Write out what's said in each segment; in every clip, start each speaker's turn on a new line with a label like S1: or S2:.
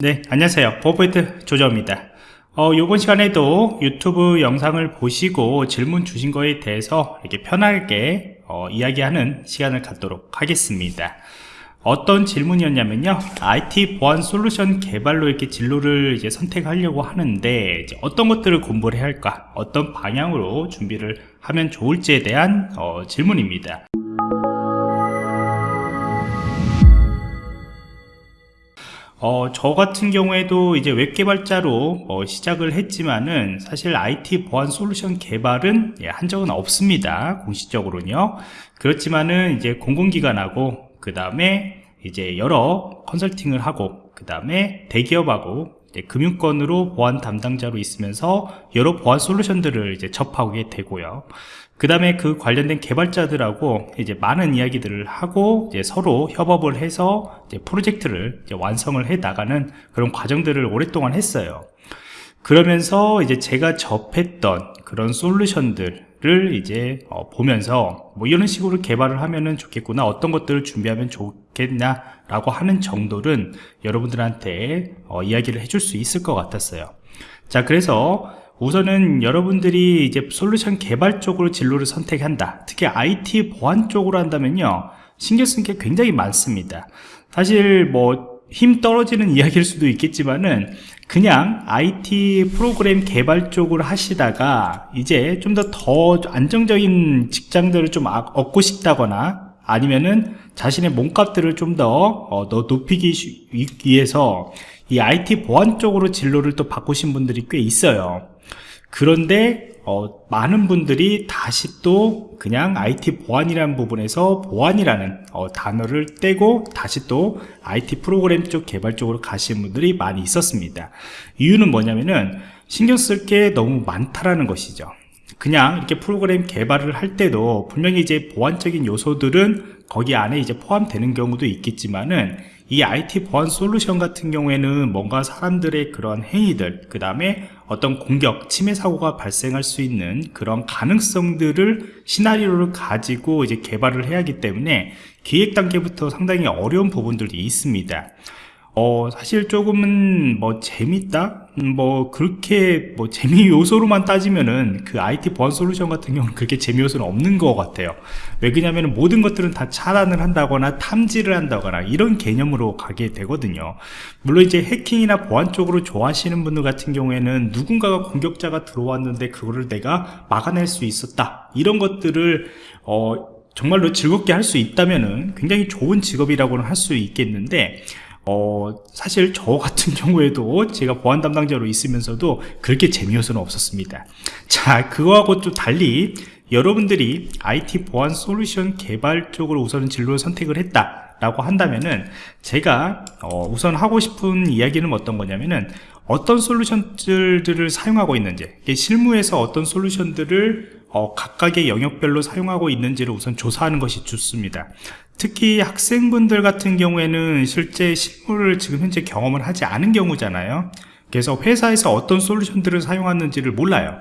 S1: 네, 안녕하세요. 보포인트 조정입니다. 어, 요번 시간에도 유튜브 영상을 보시고 질문 주신 거에 대해서 이렇게 편하게 어, 이야기하는 시간을 갖도록 하겠습니다. 어떤 질문이었냐면요. IT 보안 솔루션 개발로 이렇게 진로를 이제 선택하려고 하는데 어떤 것들을 공부를 해야 할까? 어떤 방향으로 준비를 하면 좋을지에 대한 어, 질문입니다. 어, 저 같은 경우에도 이제 웹 개발자로 어, 시작을 했지만은 사실 IT 보안 솔루션 개발은 예, 한 적은 없습니다. 공식적으로는요. 그렇지만은 이제 공공기관하고 그 다음에 이제 여러 컨설팅을 하고 그 다음에 대기업하고 금융권으로 보안 담당자로 있으면서 여러 보안 솔루션들을 이제 접하게 되고요. 그 다음에 그 관련된 개발자들하고 이제 많은 이야기들을 하고 이제 서로 협업을 해서 프로젝트를 완성을 해 나가는 그런 과정들을 오랫동안 했어요. 그러면서 이제 제가 접했던 그런 솔루션들을 이제 어 보면서 뭐 이런 식으로 개발을 하면은 좋겠구나 어떤 것들을 준비하면 좋겠냐 라고 하는 정도는 여러분들한테 어 이야기를 해줄 수 있을 것 같았어요 자 그래서 우선은 여러분들이 이제 솔루션 개발 쪽으로 진로를 선택한다. 특히 IT 보안 쪽으로 한다면요 신경 쓴게 굉장히 많습니다. 사실 뭐 힘 떨어지는 이야기일 수도 있겠지만은 그냥 IT 프로그램 개발 쪽으로 하시다가 이제 좀 더 더 안정적인 직장들을 좀 아, 얻고 싶다거나 아니면은 자신의 몸값들을 좀더 어, 높이기 위해서 이 IT 보안 쪽으로 진로를 또 바꾸신 분들이 꽤 있어요 그런데 어, 많은 분들이 다시 또 그냥 IT 보안이라는 부분에서 보안이라는 어, 단어를 떼고 다시 또 IT 프로그램 쪽 개발 쪽으로 가시는 분들이 많이 있었습니다. 이유는 뭐냐면은 신경 쓸 게 너무 많다라는 것이죠. 그냥 이렇게 프로그램 개발을 할 때도 분명히 이제 보안적인 요소들은 거기 안에 이제 포함되는 경우도 있겠지만은 이 IT 보안 솔루션 같은 경우에는 뭔가 사람들의 그런 행위들 그 다음에 어떤 공격, 침해 사고가 발생할 수 있는 그런 가능성들을 시나리오를 가지고 이제 개발을 해야 하기 때문에 기획 단계부터 상당히 어려운 부분들이 있습니다 어, 사실 조금은 뭐 재밌다? 음, 뭐 그렇게 뭐 재미 요소로만 따지면은 그 IT 보안 솔루션 같은 경우는 그렇게 재미 요소는 없는 것 같아요. 왜 그러냐면 모든 것들은 다 차단을 한다거나 탐지를 한다거나 이런 개념으로 가게 되거든요. 물론 이제 해킹이나 보안 쪽으로 좋아하시는 분들 같은 경우에는 누군가가 공격자가 들어왔는데 그거를 내가 막아낼 수 있었다. 이런 것들을 어 정말로 즐겁게 할 수 있다면은 굉장히 좋은 직업이라고는 할 수 있겠는데 어, 사실 저 같은 경우에도 제가 보안 담당자로 있으면서도 그렇게 재미요소는 없었습니다. 자, 그거하고 좀 달리 여러분들이 IT 보안 솔루션 개발 쪽으로 우선 진로를 선택을 했다 라고 한다면은 제가 어, 우선 하고 싶은 이야기는 어떤 거냐면은 어떤 솔루션들을 사용하고 있는지 실무에서 어떤 솔루션들을 어, 각각의 영역별로 사용하고 있는지를 우선 조사하는 것이 좋습니다 특히 학생분들 같은 경우에는 실제 실무를 지금 현재 경험을 하지 않은 경우잖아요. 그래서 회사에서 어떤 솔루션들을 사용하는지를 몰라요.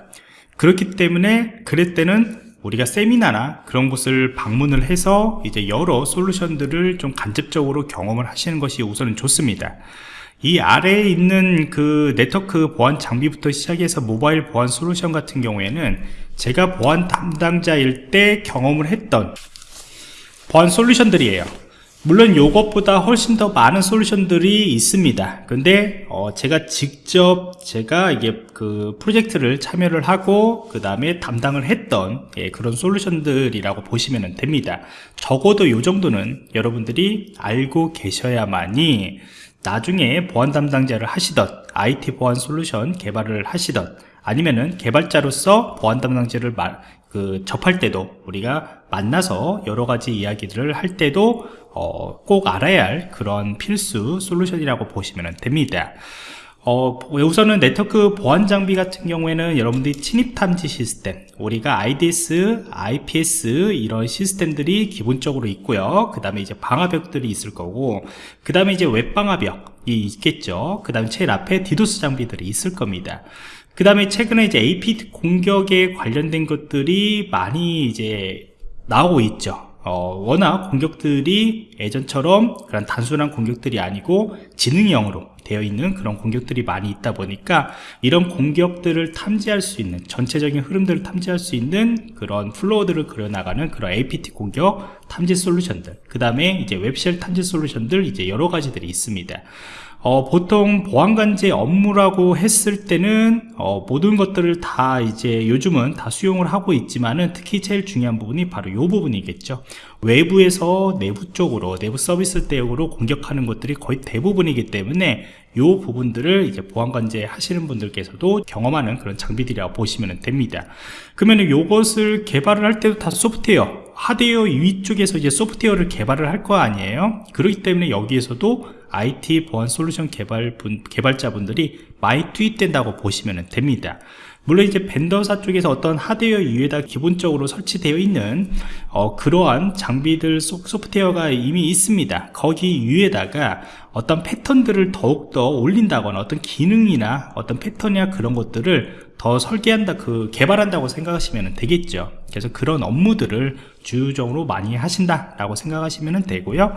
S1: 그렇기 때문에 그럴 때는 우리가 세미나나 그런 곳을 방문을 해서 이제 여러 솔루션들을 좀 간접적으로 경험을 하시는 것이 우선은 좋습니다. 이 아래에 있는 그 네트워크 보안 장비부터 시작해서 모바일 보안 솔루션 같은 경우에는 제가 보안 담당자일 때 경험을 했던 보안 솔루션들이에요. 물론 이것보다 훨씬 더 많은 솔루션들이 있습니다. 근데 어 제가 직접 제가 이게 그 프로젝트를 참여를 하고 그 다음에 담당을 했던 예, 그런 솔루션들이라고 보시면 됩니다. 적어도 이 정도는 여러분들이 알고 계셔야만이 나중에 보안 담당자를 하시던 IT 보안 솔루션 개발을 하시던 아니면은 개발자로서 보안 담당자를 말, 그 접할 때도 우리가 만나서 여러 가지 이야기들을 할 때도 어, 꼭 알아야 할 그런 필수 솔루션이라고 보시면 됩니다. 어, 우선은 네트워크 보안 장비 같은 경우에는 여러분들이 침입 탐지 시스템 우리가 IDS, IPS 이런 시스템들이 기본적으로 있고요 그 다음에 이제 방화벽들이 있을 거고 그 다음에 이제 웹 방화벽이 있겠죠. 그 다음에 제일 앞에 디도스 장비들이 있을 겁니다. 그 다음에 최근에 이제 AP 공격에 관련된 것들이 많이 이제 나오고 있죠 어, 워낙 공격들이 예전처럼 그런 단순한 공격들이 아니고 지능형으로 되어 있는 그런 공격들이 많이 있다 보니까 이런 공격들을 탐지할 수 있는 전체적인 흐름들을 탐지할 수 있는 그런 플로우들을 그려나가는 그런 APT 공격 탐지 솔루션들 그 다음에 이제 웹쉘 탐지 솔루션들 이제 여러 가지들이 있습니다 어, 보통 보안관제 업무라고 했을 때는 어, 모든 것들을 다 이제 요즘은 다 수용을 하고 있지만은 특히 제일 중요한 부분이 바로 이 부분이겠죠. 외부에서 내부 쪽으로 내부 서비스 대역으로 공격하는 것들이 거의 대부분이기 때문에 이 부분들을 이제 보안관제 하시는 분들께서도 경험하는 그런 장비들이라고 보시면 됩니다. 그러면 이것을 개발을 할 때도 다 소프트웨어 하드웨어 위쪽에서 이제 소프트웨어를 개발을 할 거 아니에요? 그렇기 때문에 여기에서도 IT 보안 솔루션 개발 분, 개발자분들이 많이 투입된다고 보시면 됩니다. 물론 이제 벤더사 쪽에서 어떤 하드웨어 위에다 기본적으로 설치되어 있는 어, 그러한 장비들 소, 소프트웨어가 이미 있습니다. 거기 위에다가 어떤 패턴들을 더욱더 올린다거나 어떤 기능이나 어떤 패턴이나 그런 것들을 더 설계한다 그 개발한다고 생각하시면 되겠죠. 그래서 그런 업무들을 주요적으로 많이 하신다 라고 생각하시면 되고요.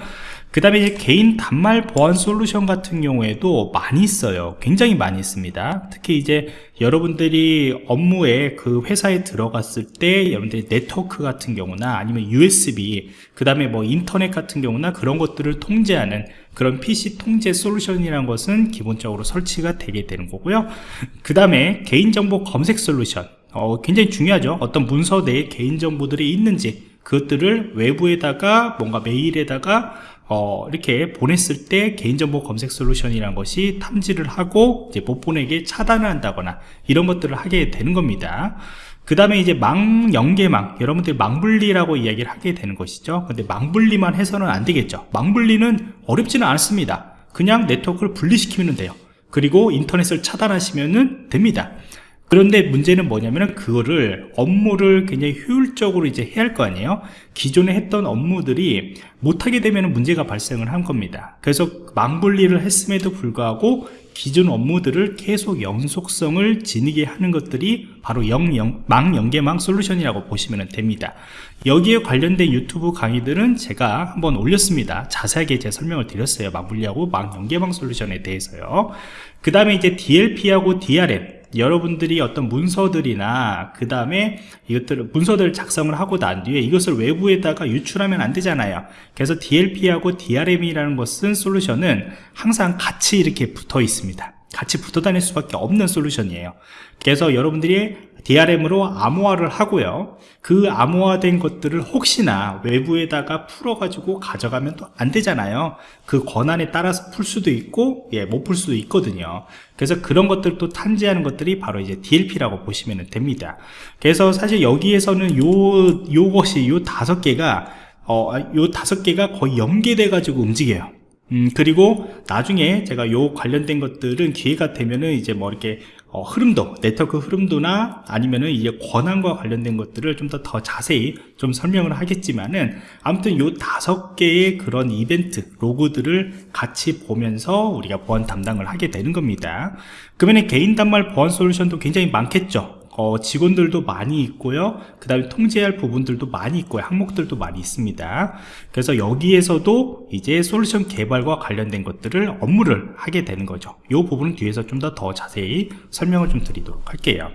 S1: 그 다음에 이제 개인 단말 보안 솔루션 같은 경우에도 많이 있어요. 굉장히 많이 있습니다. 특히 이제 여러분들이 업무에 그 회사에 들어갔을 때 여러분들이 네트워크 같은 경우나 아니면 USB 그 다음에 뭐 인터넷 같은 경우나 그런 것들을 통제하는 그런 PC 통제 솔루션이라는 것은 기본적으로 설치가 되게 되는 거고요. 그 다음에 개인정보 검색 솔루션. 어, 굉장히 중요하죠. 어떤 문서 내에 개인정보들이 있는지 그것들을 외부에다가 뭔가 메일에다가 어, 이렇게 보냈을 때 개인정보 검색 솔루션이라는 것이 탐지를 하고 이제 못 보내게 차단을 한다거나 이런 것들을 하게 되는 겁니다 그 다음에 이제 망 연계망 여러분들이 망분리라고 이야기를 하게 되는 것이죠. 근데 망분리만 해서는 안 되겠죠. 망분리는 어렵지는 않습니다. 그냥 네트워크를 분리시키면 돼요. 그리고 인터넷을 차단하시면 됩니다. 그런데 문제는 뭐냐면 그거를 업무를 굉장히 효율적으로 이제 해야 할 거 아니에요? 기존에 했던 업무들이 못하게 되면 문제가 발생을 한 겁니다. 그래서 망분리를 했음에도 불구하고 기존 업무들을 계속 연속성을 지니게 하는 것들이 바로 영, 망 연계망 솔루션이라고 보시면 됩니다. 여기에 관련된 유튜브 강의들은 제가 한번 올렸습니다. 자세하게 제 설명을 드렸어요. 망분리하고 망 연계망 솔루션에 대해서요. 그 다음에 이제 DLP하고 DRM 여러분들이 어떤 문서들이나 그 다음에 이것들을 문서들을 작성을 하고 난 뒤에 이것을 외부에다가 유출하면 안 되잖아요. 그래서 DLP하고 DRM이라는 것은 솔루션은 항상 같이 이렇게 붙어 있습니다. 같이 붙어 다닐 수밖에 없는 솔루션이에요. 그래서 여러분들이 DRM으로 암호화를 하고요. 그 암호화된 것들을 혹시나 외부에다가 풀어 가지고 가져가면 또 안 되잖아요. 그 권한에 따라서 풀 수도 있고 예, 못 풀 수도 있거든요. 그래서 그런 것들도 탐지하는 것들이 바로 이제 DLP라고 보시면 됩니다. 그래서 사실 여기에서는 요 요것이 요 다섯 개가 어, 요 다섯 개가 거의 연계돼 가지고 움직여요. 음, 그리고 나중에 제가 요 관련된 것들은 기회가 되면은 이제 뭐 이렇게 어, 흐름도, 네트워크 흐름도나 아니면은 이제 권한과 관련된 것들을 좀 더 더 자세히 좀 설명을 하겠지만은 아무튼 요 다섯 개의 그런 이벤트, 로그들을 같이 보면서 우리가 보안 담당을 하게 되는 겁니다. 그러면 개인 단말 보안 솔루션도 굉장히 많겠죠. 어, 직원들도 많이 있고요. 그 다음에 통제할 부분들도 많이 있고요. 항목들도 많이 있습니다. 그래서 여기에서도 이제 솔루션 개발과 관련된 것들을 업무를 하게 되는 거죠. 이 부분은 뒤에서 좀 더 더 자세히 설명을 좀 드리도록 할게요.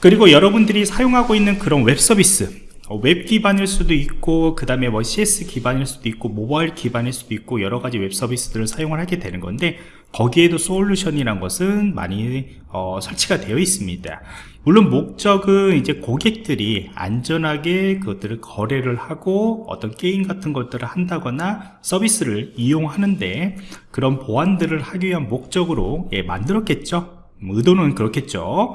S1: 그리고 여러분들이 사용하고 있는 그런 웹 서비스 어, 웹 기반일 수도 있고 그 다음에 뭐 CS 기반일 수도 있고 모바일 기반일 수도 있고 여러 가지 웹 서비스들을 사용을 하게 되는 건데 거기에도 솔루션이란 것은 많이 어, 설치가 되어 있습니다. 물론 목적은 이제 고객들이 안전하게 그것들을 거래를 하고 어떤 게임 같은 것들을 한다거나 서비스를 이용하는데 그런 보안들을 하기 위한 목적으로 예, 만들었겠죠? 뭐 의도는 그렇겠죠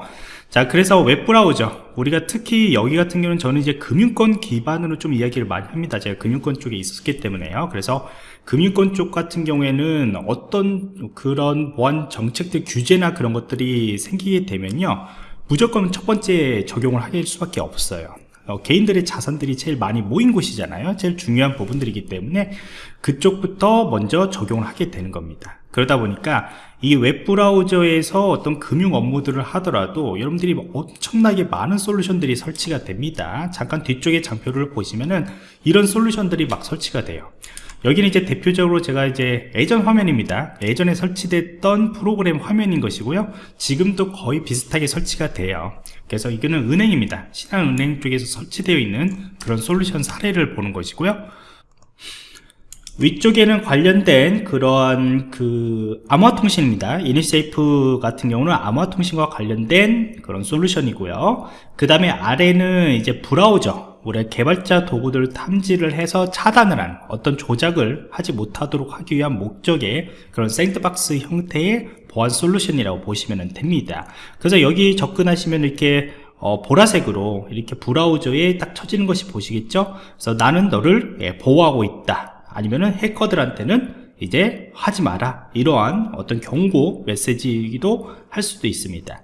S1: 자 그래서 웹브라우저. 우리가 특히 여기 같은 경우는 저는 이제 금융권 기반으로 좀 이야기를 많이 합니다. 제가 금융권 쪽에 있었기 때문에요. 그래서 금융권 쪽 같은 경우에는 어떤 그런 보안 정책들 규제나 그런 것들이 생기게 되면요. 무조건 첫 번째 적용을 될 수밖에 없어요. 어, 개인들의 자산들이 제일 많이 모인 곳이잖아요. 제일 중요한 부분들이기 때문에 그쪽부터 먼저 적용을 하게 되는 겁니다. 그러다 보니까 이게 웹브라우저에서 어떤 금융 업무들을 하더라도 여러분들이 엄청나게 많은 솔루션들이 설치가 됩니다. 잠깐 뒤쪽에 장표를 보시면은 이런 솔루션들이 막 설치가 돼요. 여기는 이제 대표적으로 제가 이제 예전 화면입니다. 예전에 설치됐던 프로그램 화면인 것이고요. 지금도 거의 비슷하게 설치가 돼요. 그래서 이거는 은행입니다. 신한은행 쪽에서 설치되어 있는 그런 솔루션 사례를 보는 것이고요 위쪽에는 관련된 그러한 그 암호화통신입니다. 이니세이프 같은 경우는 암호화통신과 관련된 그런 솔루션이고요. 그 다음에 아래는 이제 브라우저 우리 개발자 도구들 탐지를 해서 차단을 한 어떤 조작을 하지 못하도록 하기 위한 목적의 그런 샌드박스 형태의 보안 솔루션이라고 보시면 됩니다. 그래서 여기 접근하시면 이렇게 어, 보라색으로 이렇게 브라우저에 딱 쳐지는 것이 보시겠죠? 그래서 나는 너를 예, 보호하고 있다 아니면은 해커들한테는 이제 하지 마라. 이러한 어떤 경고 메시지이기도 할 수도 있습니다.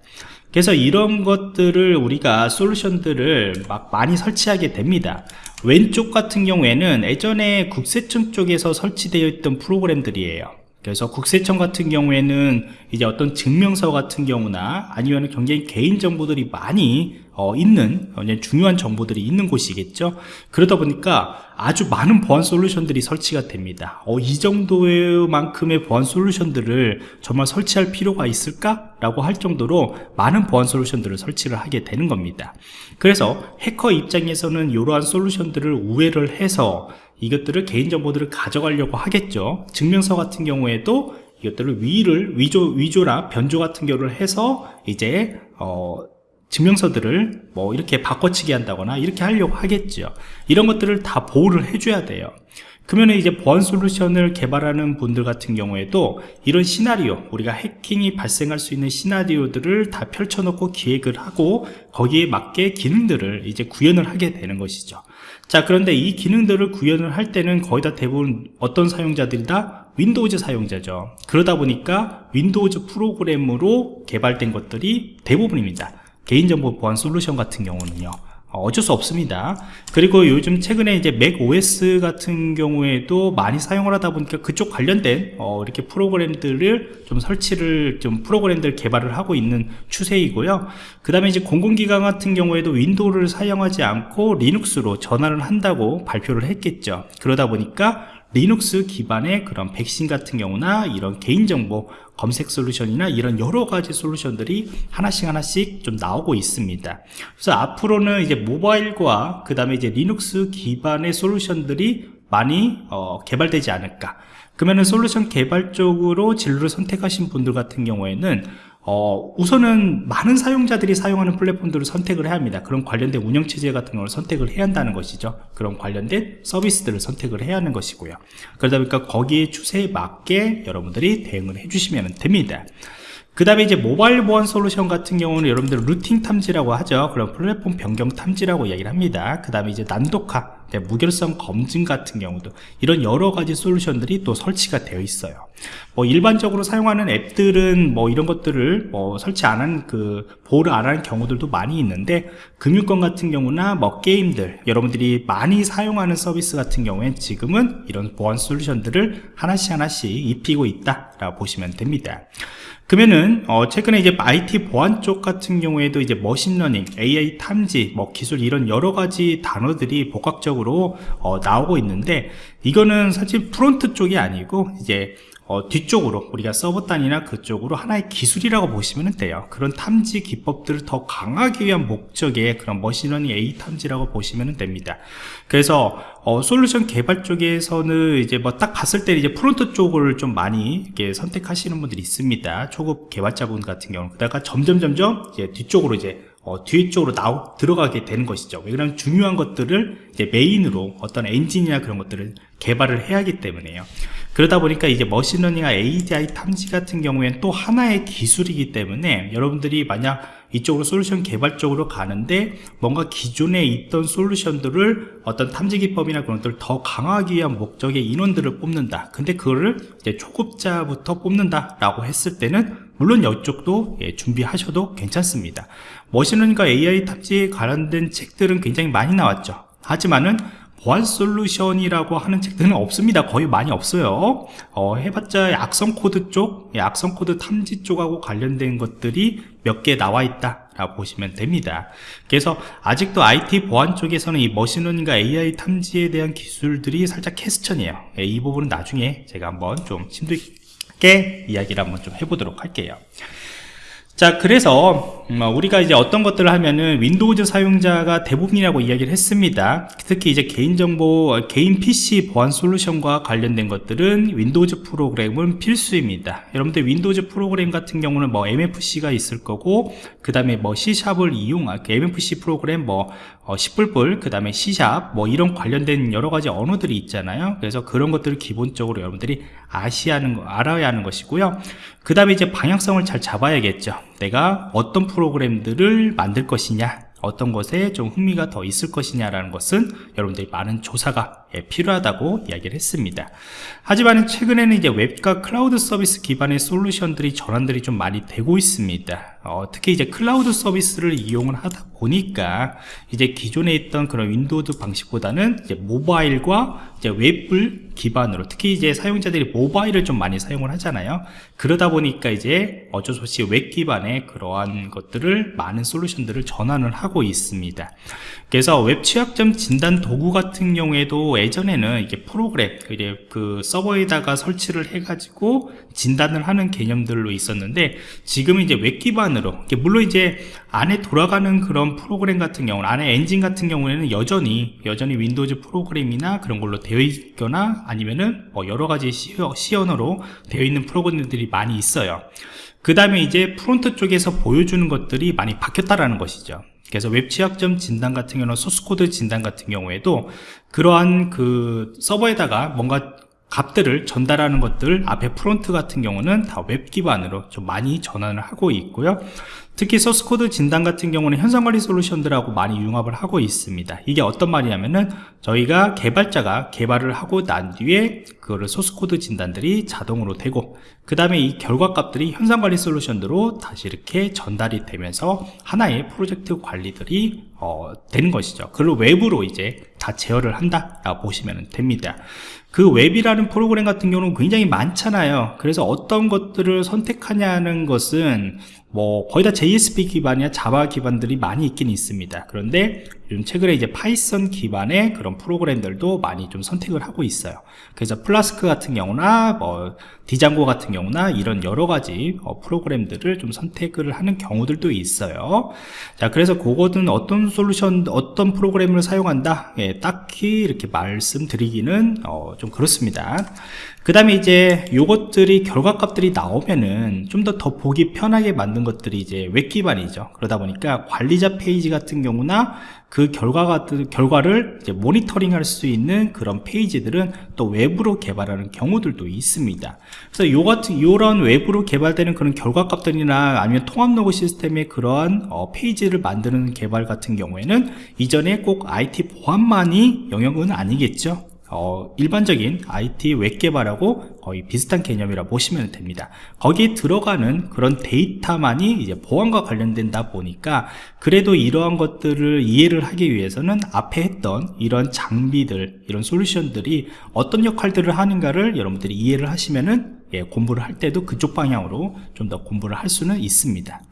S1: 그래서 이런 것들을 우리가 솔루션들을 막 많이 설치하게 됩니다. 왼쪽 같은 경우에는 예전에 국세청 쪽에서 설치되어 있던 프로그램들이에요 그래서 국세청 같은 경우에는 이제 어떤 증명서 같은 경우나 아니면 굉장히 개인정보들이 많이 어, 있는 중요한 정보들이 있는 곳이겠죠 그러다 보니까 아주 많은 보안 솔루션들이 설치가 됩니다 어, 이 정도만큼의 보안 솔루션들을 정말 설치할 필요가 있을까? 라고 할 정도로 많은 보안 솔루션들을 설치를 하게 되는 겁니다 그래서 해커 입장에서는 이러한 솔루션들을 우회를 해서 이것들을 개인정보들을 가져가려고 하겠죠. 증명서 같은 경우에도 이것들을 위를 위조 위조나 변조 같은 경우를 해서 이제 어, 증명서들을 뭐 이렇게 바꿔치기 한다거나 이렇게 하려고 하겠죠. 이런 것들을 다 보호를 해줘야 돼요 그러면 이제 보안 솔루션을 개발하는 분들 같은 경우에도 이런 시나리오 우리가 해킹이 발생할 수 있는 시나리오들을 다 펼쳐놓고 기획을 하고 거기에 맞게 기능들을 이제 구현을 하게 되는 것이죠. 자 그런데 이 기능들을 구현을 할 때는 거의 다 대부분 어떤 사용자들이 다 Windows 사용자죠. 그러다 보니까 Windows 프로그램으로 개발된 것들이 대부분입니다. 개인정보 보안 솔루션 같은 경우는요 어, 어쩔 수 없습니다. 그리고 요즘 최근에 이제 Mac OS 같은 경우에도 많이 사용을 하다 보니까 그쪽 관련된 어, 이렇게 프로그램들을 좀 설치를 좀 프로그램들 개발을 하고 있는 추세이고요. 그 다음에 이제 공공기관 같은 경우에도 Windows를 사용하지 않고 Linux로 전환을 한다고 발표를 했었죠. 그러다 보니까 리눅스 기반의 그런 백신 같은 경우나 이런 개인정보 검색 솔루션이나 이런 여러 가지 솔루션들이 하나씩 하나씩 좀 나오고 있습니다. 그래서 앞으로는 이제 모바일과 그 다음에 이제 리눅스 기반의 솔루션들이 많이 어, 개발되지 않을까. 그러면은 솔루션 개발 쪽으로 진로를 선택하신 분들 같은 경우에는 어, 우선은 많은 사용자들이 사용하는 플랫폼들을 선택을 해야 합니다. 그런 관련된 운영체제 같은 걸 선택을 해야 한다는 것이죠. 그런 관련된 서비스들을 선택을 해야 하는 것이고요. 그러다 보니까 거기에 추세에 맞게 여러분들이 대응을 해주시면 됩니다. 그 다음에 이제 모바일 보안 솔루션 같은 경우는 여러분들 루팅 탐지라고 하죠. 그런 플랫폼 변경 탐지라고 이야기를 합니다. 그 다음에 이제 난독화 네, 무결성 검증 같은 경우도 이런 여러 가지 솔루션들이 또 설치가 되어 있어요. 뭐 일반적으로 사용하는 앱들은 뭐 이런 것들을 뭐 설치 안 한 그 보호를 안 하는 경우들도 많이 있는데 금융권 같은 경우나 뭐 게임들 여러분들이 많이 사용하는 서비스 같은 경우엔 지금은 이런 보안 솔루션들을 하나씩 하나씩 입히고 있다 라고 보시면 됩니다 그러면은 어 최근에 이제 IT 보안 쪽 같은 경우에도 이제 machine learning, AI 탐지, 뭐 기술 이런 여러 가지 단어들이 복합적으로 어 나오고 있는데 이거는 사실 front 쪽이 아니고 이제 어, 뒤쪽으로 우리가 서버 단이나 그쪽으로 하나의 기술이라고 보시면 돼요. 그런 탐지 기법들을 더 강하기 위한 목적의 그런 머신러닝 A 탐지라고 보시면 됩니다. 그래서 어, 솔루션 개발 쪽에서는 이제 뭐 딱 봤을 때 이제 front 쪽을 좀 많이 이렇게 선택하시는 분들이 있습니다. 초급 개발자분 같은 경우는. 그러다가 점점 점점 이제 뒤쪽으로 이제 어, 뒤쪽으로 나오, 들어가게 되는 것이죠. 왜냐하면 중요한 것들을 이제 메인으로 어떤 엔진이나 그런 것들을 개발을 해야 하기 때문에요 그러다 보니까 이제 머신러닝과 ADI 탐지 같은 경우에는 또 하나의 기술이기 때문에 여러분들이 만약 이쪽으로 솔루션 개발 쪽으로 가는데 뭔가 기존에 있던 솔루션들을 어떤 탐지 기법이나 그런 것들을 더 강화하기 위한 목적의 인원들을 뽑는다. 근데 그거를 이제 초급자부터 뽑는다 라고 했을 때는 물론 이쪽도 예, 준비하셔도 괜찮습니다. 머신러닝과 AI 탑지에 관련된 책들은 굉장히 많이 나왔죠. 하지만은 보안 솔루션이라고 하는 책들은 없습니다. 거의 많이 없어요. 어, 해봤자 악성 코드 쪽, 예, 악성 코드 탐지 쪽하고 관련된 것들이 몇 개 나와 있다. 라고 보시면 됩니다. 그래서 아직도 IT 보안 쪽에서는 이 machine learning과 AI 탐지에 대한 기술들이 살짝 question이에요. 예, 이 부분은 나중에 제가 한번 좀 심도 있게 이야기를 한번 좀 해보도록 할게요. 자 그래서 음, 우리가 이제 어떤 것들을 하면은 Windows 사용자가 대부분이라고 이야기를 했습니다. 특히 이제 개인정보 개인 PC 보안 솔루션과 관련된 것들은 Windows 프로그램은 필수입니다. 여러분들 Windows 프로그램 같은 경우는 뭐 MFC가 있을 거고 그 다음에 뭐 C샵을 이용한 그 MFC 프로그램 뭐 어, 10불불 그 다음에 C샵 뭐 이런 관련된 여러 가지 언어들이 있잖아요. 그래서 그런 것들을 기본적으로 여러분들이 거, 알아야 하는 것이고요. 그 다음에 이제 방향성을 잘 잡아야겠죠 내가 어떤 프로그램들을 만들 것이냐 어떤 것에 좀 흥미가 더 있을 것이냐라는 것은 여러분들이 많은 조사가 예, 필요하다고 이야기를 했습니다. 하지만 최근에는 이제 웹과 클라우드 서비스 기반의 솔루션들이 전환들이 좀 많이 되고 있습니다. 어, 특히 이제 클라우드 서비스를 이용을 하다 보니까 이제 기존에 있던 그런 Windows 방식보다는 이제 모바일과 이제 웹을 기반으로 특히 이제 사용자들이 모바일을 좀 많이 사용을 하잖아요. 그러다 보니까 이제 어쩔 수 없이 웹 기반의 그러한 것들을 많은 솔루션들을 전환을 하고 있습니다. 그래서 웹 취약점 진단 도구 같은 경우에도 예전에는 이게 프로그램 그 서버에다가 설치를 해가지고 진단을 하는 개념들로 있었는데 지금은 이제 웹 기반으로 물론 이제 안에 돌아가는 그런 프로그램 같은 경우는 안에 엔진 같은 경우에는 여전히 여전히 Windows 프로그램이나 그런 걸로 되어 있거나 아니면은 뭐 여러 가지 C언어로 되어 있는 프로그램들이 많이 있어요. 그 다음에 이제 front 쪽에서 보여주는 것들이 많이 바뀌었다라는 것이죠. 그래서 웹 취약점 진단 같은 경우는 소스코드 진단 같은 경우에도 그러한 그 서버에다가 뭔가 값들을 전달하는 것들 앞에 front 같은 경우는 다 웹 기반으로 좀 많이 전환을 하고 있고요 특히 소스코드 진단 같은 경우는 형상관리 솔루션들하고 많이 융합을 하고 있습니다. 이게 어떤 말이냐면은 저희가 개발자가 개발을 하고 난 뒤에 그거를 소스코드 진단들이 자동으로 되고 그 다음에 이 결과값들이 형상관리 솔루션으로 다시 이렇게 전달이 되면서 하나의 프로젝트 관리들이 어, 되는 것이죠. 그걸 웹으로 이제 다 제어를 한다 라고 보시면 됩니다. 그 웹이라는 프로그램 같은 경우는 굉장히 많잖아요. 그래서 어떤 것들을 선택하냐는 것은 뭐 거의 다 JSP 기반이나 Java 기반들이 많이 있긴 있습니다. 그런데 요즘 최근에 이제 Python 기반의 그런 프로그램들도 많이 좀 선택을 하고 있어요. 그래서 플라스크 같은 경우나 뭐 Django 같은 경우나 이런 여러 가지 어, 프로그램들을 좀 선택을 하는 경우들도 있어요. 자 그래서 그것은 어떤 솔루션 어떤 프로그램을 사용한다? 예, 딱히 이렇게 말씀드리기는 어, 좀 그렇습니다. 그 다음에 이제 요것들이 결과값들이 나오면은 좀 더 더 보기 편하게 만든 것들이 이제 웹 기반이죠. 그러다 보니까 관리자 페이지 같은 경우나 그 결과가, 결과를 모니터링 할 수 있는 그런 페이지들은 또 외부로 개발하는 경우들도 있습니다. 그래서 요 같은, 요런 외부로 개발되는 그런 결과 값들이나 아니면 통합 로그 시스템의 그러한 어, 페이지를 만드는 개발 같은 경우에는 이전에 꼭 IT 보안만의 영역은 아니겠죠. 어, 일반적인 IT 웹 개발하고 거의 비슷한 개념이라 보시면 됩니다. 거기에 들어가는 그런 데이터만이 이제 보안과 관련된다 보니까 그래도 이러한 것들을 이해를 하기 위해서는 앞에 했던 이런 장비들, 이런 솔루션들이 어떤 역할들을 하는가를 여러분들이 이해를 하시면은 예, 공부를 할 때도 그쪽 방향으로 좀 더 공부를 할 수는 있습니다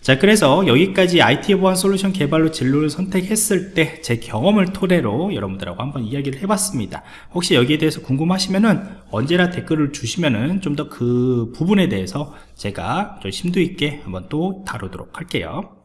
S1: 자 그래서 여기까지 IT 보안 솔루션 개발로 진로를 선택했을 때 제 경험을 토대로 여러분들하고 한번 이야기를 해봤습니다 혹시 여기에 대해서 궁금하시면은 언제나 댓글을 주시면은 좀 더 그 부분에 대해서 제가 좀 심도 있게 한번 또 다루도록 할게요